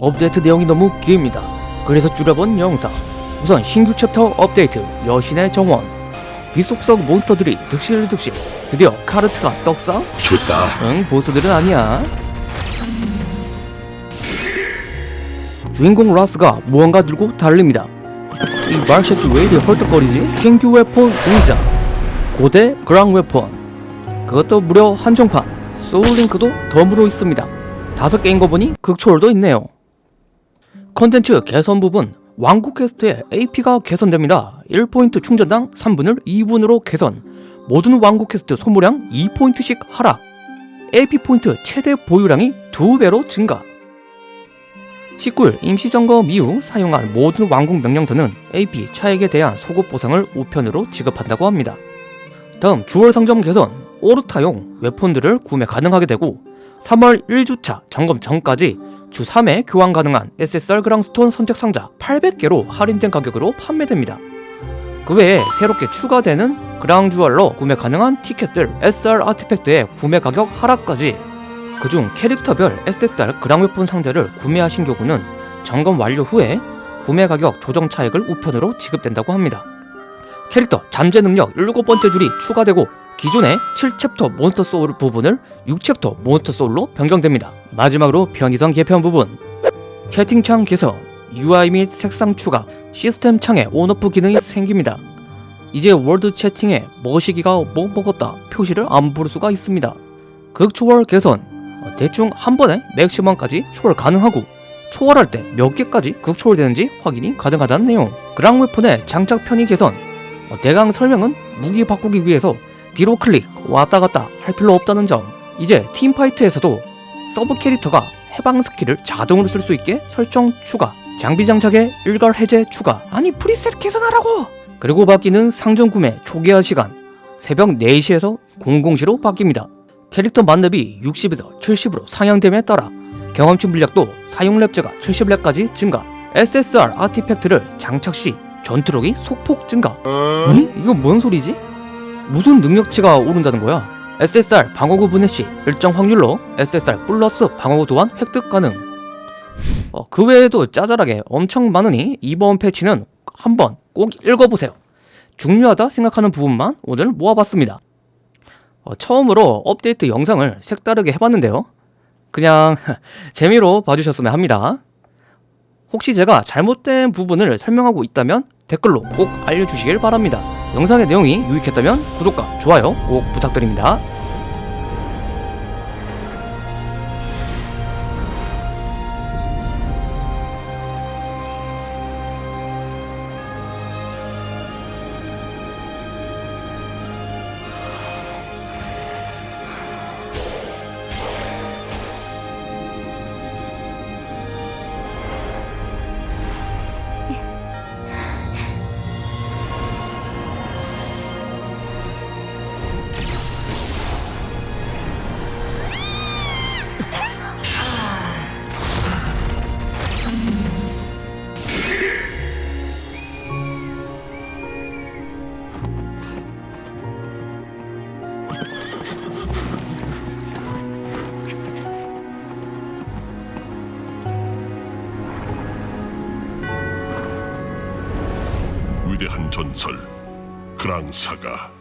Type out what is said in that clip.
업데이트 내용이 너무 깁니다. 그래서 줄여본 영상. 우선 신규 챕터 업데이트 여신의 정원. 속 monster들이 득실득실. 드디어 카르트가 떡상? 좋다. 응, 보스들은 아니야. 주인공 라스가 무언가 들고 달립니다. 이 말새끼 왜 이리 헐떡거리지? 신규 weapon 등장. 고대 그랑 weapon. 그것도 무려 한정판. soul link도 덤으로 있습니다. 다섯 개인 거 보니 극초월도 있네요. 컨텐츠 개선 부분 왕국 quest의 AP가 개선됩니다. 1포인트 충전당 3분을 2분으로 개선. 모든 왕국 퀘스트 소모량 2포인트씩 하락. AP 포인트 최대 보유량이 2배로 증가. 19일 임시점검 이후 사용한 모든 왕국 명령서는 AP 차액에 대한 소급 보상을 우편으로 지급한다고 합니다. 다음 주월 상점 개선 오르타용 웨폰들을 구매 가능하게 되고 3월 1주차 점검 전까지 주 3회 교환 가능한 SSR 그랑스톤 선택 상자 800개로 할인된 가격으로 판매됩니다. 그 외에 새롭게 추가되는 그랑주얼로 구매 가능한 티켓들 SR 아티팩트의 구매 가격 하락까지 그중 캐릭터별 SSR 그랑웨폰 상자를 구매하신 경우는 점검 완료 후에 구매 가격 조정 차액을 우편으로 지급된다고 합니다. 캐릭터 잠재 능력 7번째 줄이 추가되고 기존의 7챕터 monster soul 부분을 6챕터 monster soul로 변경됩니다. 마지막으로 편의성 개편 부분 채팅창 개선, UI 및 색상 추가, 시스템 창에 on off 기능이 생깁니다. 이제 월드 채팅에 머시기가 뭐 먹었다 표시를 안 볼 수가 있습니다. 극초월 개선 어, 대충 한 번에 maximum까지 초월 가능하고 초월할 때 몇 개까지 극초월되는지 확인이 가능하다는 내용 그랑 weapon의 장착 편의 개선 어, 대강 설명은 무기 바꾸기 위해서 뒤로 클릭 왔다 갔다 할 필요 없다는 점. 이제 team fight에서도 서브 캐릭터가 해방 skill을 자동으로 쓸 수 있게 설정 추가 장비 장착에 일괄 해제 추가. 아니 preset 개선하라고! 그리고 바뀌는 상점 구매 초기화 시간. 새벽 4시에서 00시로 바뀝니다. 캐릭터 만렙이 60에서 70으로 상향됨에 따라 경험치 물약도 사용 렙제가 70렙까지 증가. SSR 아티팩트를 장착 시 전투력이 소폭 증가. 에? 이건 뭔 소리지? 무슨 능력치가 오른다는 거야? SSR 방어구 분해 시 일정 확률로 SSR 플러스 방어구 도안 획득 가능 어, 그 외에도 짜잘하게 엄청 많으니 이번 패치는 한번 꼭 읽어보세요 중요하다 생각하는 부분만 오늘 모아봤습니다 어, 처음으로 업데이트 영상을 색다르게 해봤는데요. 그냥 재미로 봐주셨으면 합니다. 혹시 제가 잘못된 부분을 설명하고 있다면 댓글로 꼭 알려주시길 바랍니다. 영상의 내용이 유익했다면 구독과 좋아요 꼭 부탁드립니다. 위대한 전설 그랑사가